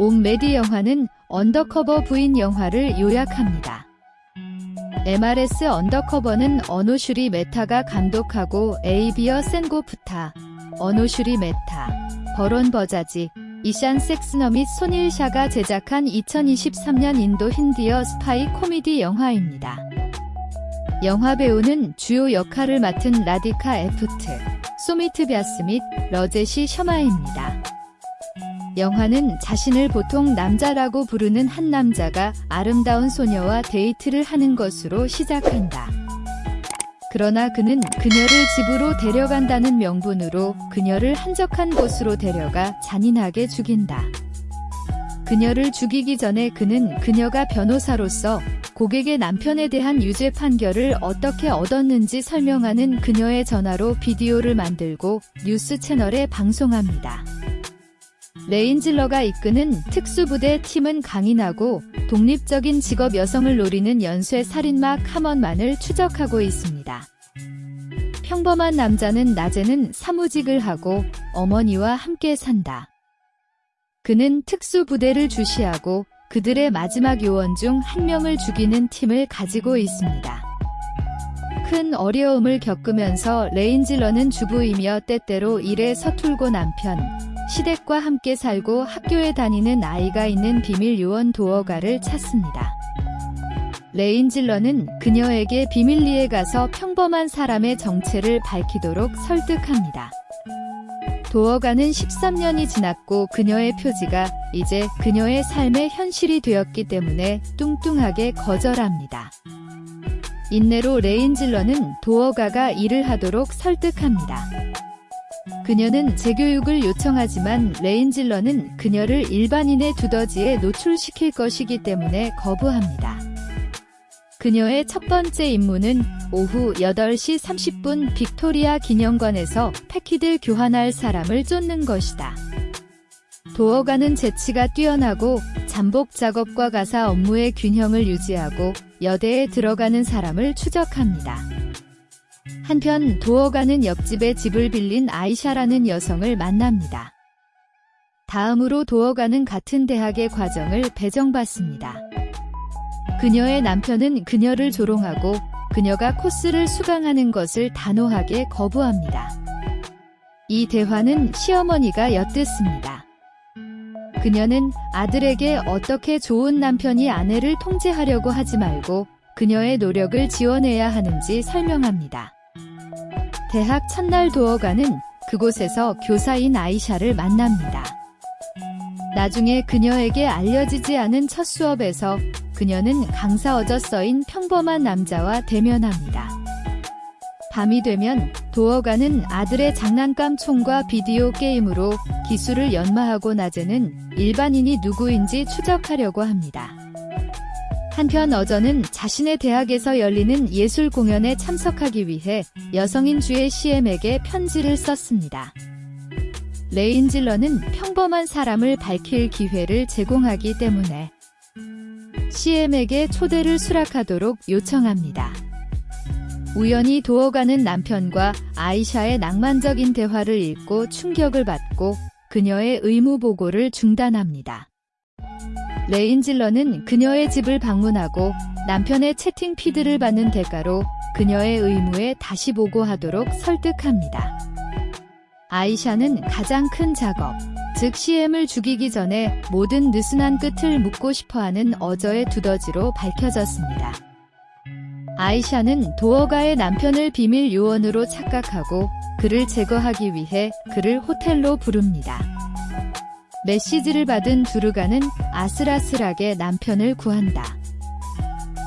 옴메디 영화는 언더커버 부인 영화를 요약합니다. MRS 언더커버는 어노슈리 메타가 감독하고 에이비어 센고프타, 어노슈리 메타, 버론 버자지, 이샨 섹스너 및 손일 샤가 제작한 2023년 인도 힌디어 스파이 코미디 영화입니다. 영화 배우는 주요 역할을 맡은 라디카 에프트, 소미트 벼스 및 러제시 셔마입니다. 영화는 자신을 보통 남자라고 부르는 한 남자가 아름다운 소녀와 데이트를 하는 것으로 시작한다. 그러나 그는 그녀를 집으로 데려간다는 명분으로 그녀를 한적한 곳으로 데려가 잔인하게 죽인다. 그녀를 죽이기 전에 그는 그녀가 변호사로서 고객의 남편에 대한 유죄 판결을 어떻게 얻었는지 설명하는 그녀의 전화로 비디오를 만들고 뉴스 채널에 방송합니다. 레인질러가 이끄는 특수부대 팀은 강인하고 독립적인 직업 여성을 노리는 연쇄 살인마 카먼만을 추적하고 있습니다. 평범한 남자는 낮에는 사무직을 하고 어머니와 함께 산다. 그는 특수부대를 주시하고 그들의 마지막 요원 중 한 명을 죽이는 팀을 가지고 있습니다. 큰 어려움을 겪으면서 레인질러는 주부이며 때때로 일에 서툴고 남편, 시댁과 함께 살고 학교에 다니는 아이가 있는 비밀 요원 도어가를 찾습니다. 레인질러는 그녀에게 비밀리에 가서 평범한 사람의 정체를 밝히도록 설득합니다. 도어가는 13년이 지났고 그녀의 표지가 이제 그녀의 삶의 현실이 되었기 때문에 뚱뚱하게 거절합니다. 인내로 레인질러는 도어가가 일을 하도록 설득합니다. 그녀는 재교육을 요청하지만 레인질러는 그녀를 일반인의 두더지에 노출시킬 것이기 때문에 거부합니다. 그녀의 첫 번째 임무는 오후 8시 30분 빅토리아 기념관에서 패키드 교환할 사람을 쫓는 것이다. 도어가는 재치가 뛰어나고 잠복 작업과 가사 업무의 균형을 유지하고 여대에 들어가는 사람을 추적합니다. 한편 도어가는 옆집에 집을 빌린 아이샤라는 여성을 만납니다. 다음으로 도어가는 같은 대학의 과정을 배정받습니다. 그녀의 남편은 그녀를 조롱하고 그녀가 코스를 수강하는 것을 단호하게 거부합니다. 이 대화는 시어머니가 엿듣습니다. 그녀는 아들에게 어떻게 좋은 남편이 아내를 통제하려고 하지 말고 그녀의 노력을 지원해야 하는지 설명합니다. 대학 첫날 도어가는 그곳에서 교사인 아이샤를 만납니다. 나중에 그녀에게 알려지지 않은 첫 수업에서 그녀는 강사 어저서인 평범한 남자와 대면합니다. 밤이 되면 도어가는 아들의 장난감 총과 비디오 게임으로 기술을 연마하고 낮에는 일반인이 누구인지 추적하려고 합니다. 한편 어저는 자신의 대학에서 열리는 예술 공연에 참석하기 위해 여성인 주의 CM에게 편지를 썼습니다. 레인질러는 평범한 사람을 밝힐 기회를 제공하기 때문에 CM에게 초대를 수락하도록 요청합니다. 우연히 도어가는 남편과 아이샤의 낭만적인 대화를 읽고 충격을 받고 그녀의 의무 보고를 중단합니다. 레인질러는 그녀의 집을 방문하고 남편의 채팅 피드를 받는 대가로 그녀의 의무에 다시 보고하도록 설득합니다. 아이샤는 가장 큰 작업, 즉 CM을 죽이기 전에 모든 느슨한 끝을 묻고 싶어하는 어저의 두더지로 밝혀졌습니다. 아이샤는 도어가의 남편을 비밀 요원으로 착각하고 그를 제거하기 위해 그를 호텔로 부릅니다. 메시지를 받은 두르가는 아슬아슬하게 남편을 구한다.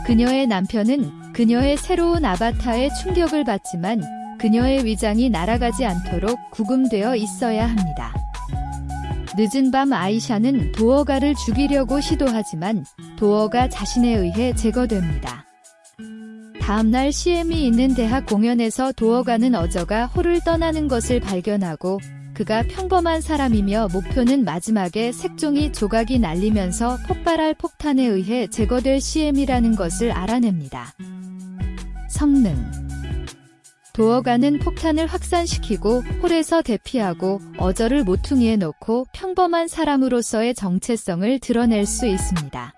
그녀의 남편은 그녀의 새로운 아바타에 충격을 받지만 그녀의 위장이 날아가지 않도록 구금되어 있어야 합니다. 늦은 밤 아이샤는 도어가를 죽이려고 시도하지만 도어가 자신에 의해 제거됩니다. 다음날 CM이 있는 대학 공연에서 도어가는 어저가 홀을 떠나는 것을 발견하고 그가 평범한 사람이며 목표는 마지막에 색종이 조각이 날리면서 폭발할 폭탄에 의해 제거될 CM이라는 것을 알아냅니다. 성능 도어가는 폭탄을 확산시키고 홀에서 대피하고 어저를 모퉁이에 놓고 평범한 사람으로서의 정체성을 드러낼 수 있습니다.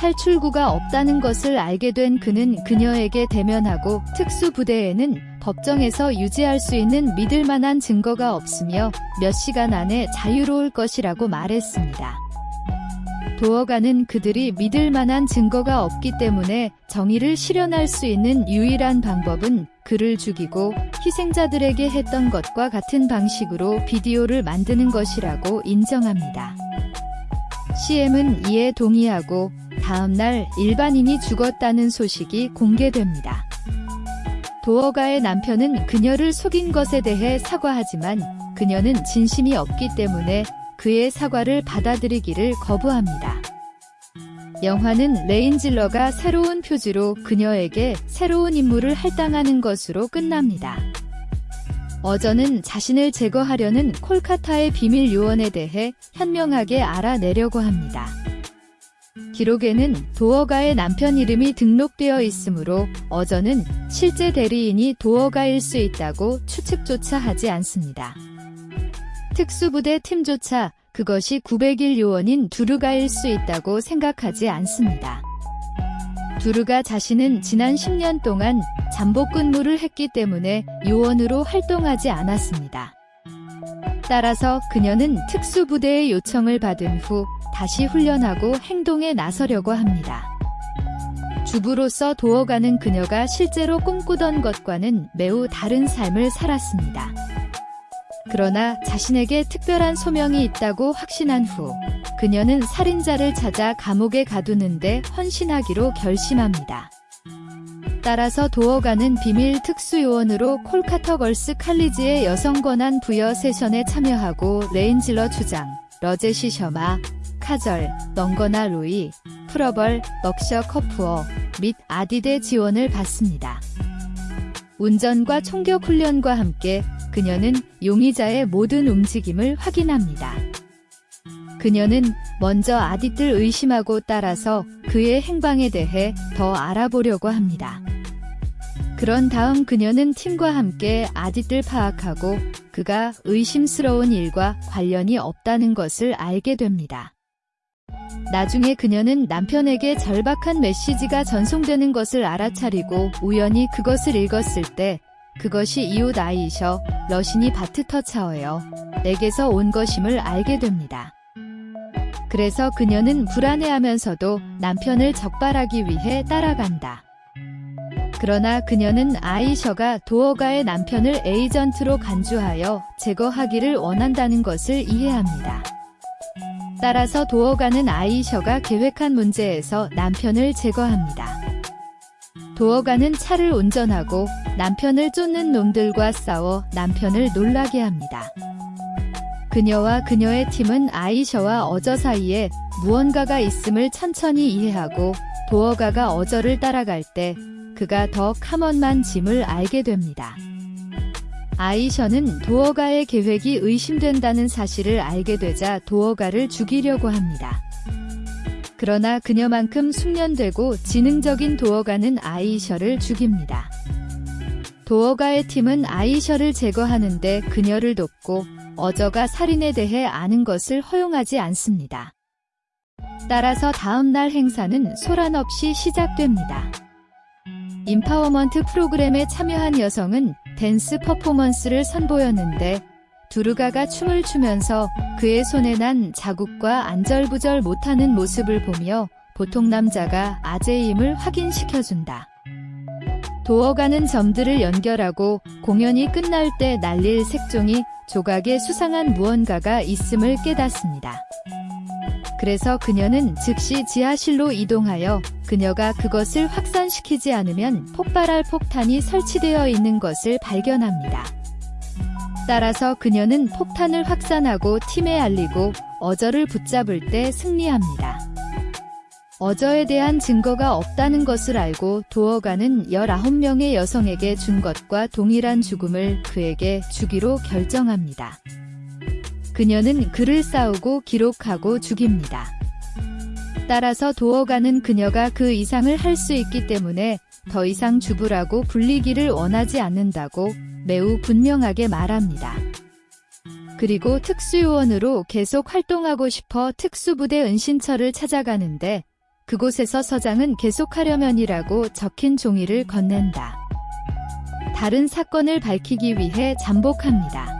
탈출구가 없다는 것을 알게 된 그는 그녀에게 대면하고 특수부대에는 법정에서 유지할 수 있는 믿을 만한 증거가 없으며 몇 시간 안에 자유로울 것이라고 말했습니다. 도어가는 그들이 믿을 만한 증거가 없기 때문에 정의를 실현할 수 있는 유일한 방법은 그를 죽이고 희생자들에게 했던 것과 같은 방식으로 비디오를 만드는 것이라고 인정합니다. CM은 이에 동의하고 다음 날 일반인이 죽었다는 소식이 공개됩니다. 도어가의 남편은 그녀를 속인 것에 대해 사과하지만 그녀는 진심이 없기 때문에 그의 사과를 받아들이기를 거부합니다. 영화는 레인질러가 새로운 표지로 그녀에게 새로운 임무를 할당하는 것으로 끝납니다. 어저는 자신을 제거하려는 콜카타의 비밀 요원에 대해 현명하게 알아내려고 합니다. 기록에는 도어가의 남편 이름이 등록되어 있으므로 어저는 실제 대리인이 도어가일 수 있다고 추측조차 하지 않습니다. 특수부대 팀조차 그것이 900일 요원인 두르가일 수 있다고 생각하지 않습니다. 두르가 자신은 지난 10년 동안 잠복 근무를 했기 때문에 요원으로 활동하지 않았습니다. 따라서 그녀는 특수부대의 요청을 받은 후 다시 훈련하고 행동에 나서려고 합니다. 주부로서 도어가는 그녀가 실제로 꿈꾸던 것과는 매우 다른 삶을 살았습니다. 그러나 자신에게 특별한 소명이 있다고 확신한 후 그녀는 살인자를 찾아 감옥에 가두는데 헌신하기로 결심합니다. 따라서 도어가는 비밀 특수요원으로 콜카터 걸스 칼리지의 여성 권한 부여 세션에 참여하고 레인질러 주장, 러제시 셔마, 카절, 넌거나 로이, 프러벌, 럭셔 커프어 및 아디데 지원을 받습니다. 운전과 총격 훈련과 함께 그녀는 용의자의 모든 움직임을 확인합니다. 그녀는 먼저 아디를 의심하고 따라서 그의 행방에 대해 더 알아보려고 합니다. 그런 다음 그녀는 팀과 함께 아디를 파악하고 그가 의심스러운 일과 관련이 없다는 것을 알게 됩니다. 나중에 그녀는 남편에게 절박한 메시지가 전송되는 것을 알아차리고 우연히 그것을 읽었을 때 그것이 이웃 아이셔 러신이 바트터차어요. 내게서 온 것임을 알게 됩니다. 그래서 그녀는 불안해하면서도 남편을 적발하기 위해 따라간다. 그러나 그녀는 아이셔가 도어가의 남편을 에이전트로 간주하여 제거하기를 원한다는 것을 이해합니다. 따라서 도어가는 아이셔가 계획한 문제에서 남편을 제거합니다. 도어가는 차를 운전하고 남편을 쫓는 놈들과 싸워 남편을 놀라게 합니다. 그녀와 그녀의 팀은 아이셔와 어저 사이에 무언가가 있음을 천천히 이해하고 도어가가 어저를 따라갈 때 그가 더 카먼만 짐을 알게 됩니다. 아이셔는 도어가의 계획이 의심된다는 사실을 알게 되자 도어가를 죽이려고 합니다. 그러나 그녀만큼 숙련되고 지능적인 도어가는 아이셔를 죽입니다. 도어가의 팀은 아이셔를 제거하는데 그녀를 돕고 어저가 살인에 대해 아는 것을 허용하지 않습니다. 따라서 다음날 행사는 소란 없이 시작됩니다. empowerment 프로그램에 참여한 여성은 댄스 퍼포먼스를 선보였는데 두루가가 춤을 추면서 그의 손에 난 자국과 안절부절 못하는 모습을 보며 보통 남자가 아재임을 확인시켜준다. 도어가는 점들을 연결하고 공연이 끝날 때 날릴 색종이 조각에 수상한 무언가가 있음을 깨닫습니다. 그래서 그녀는 즉시 지하실로 이동하여 그녀가 그것을 확산시키지 않으면 폭발할 폭탄이 설치되어 있는 것을 발견합니다. 따라서 그녀는 폭탄을 확산하고 팀에 알리고 어저를 붙잡을 때 승리합니다. 어저에 대한 증거가 없다는 것을 알고 도어가는 19명의 여성에게 준 것과 동일한 죽음을 그에게 주기로 결정합니다. 그녀는 글을 싸우고 기록하고 죽입니다. 따라서 도어가는 그녀가 그 이상을 할 수 있기 때문에 더 이상 주부라고 불리기를 원하지 않는다고 매우 분명하게 말합니다. 그리고 특수요원으로 계속 활동하고 싶어 특수부대 은신처를 찾아가는데 그곳에서 서장은 계속하려면이라고 적힌 종이를 건넨다. 다른 사건을 밝히기 위해 잠복합니다.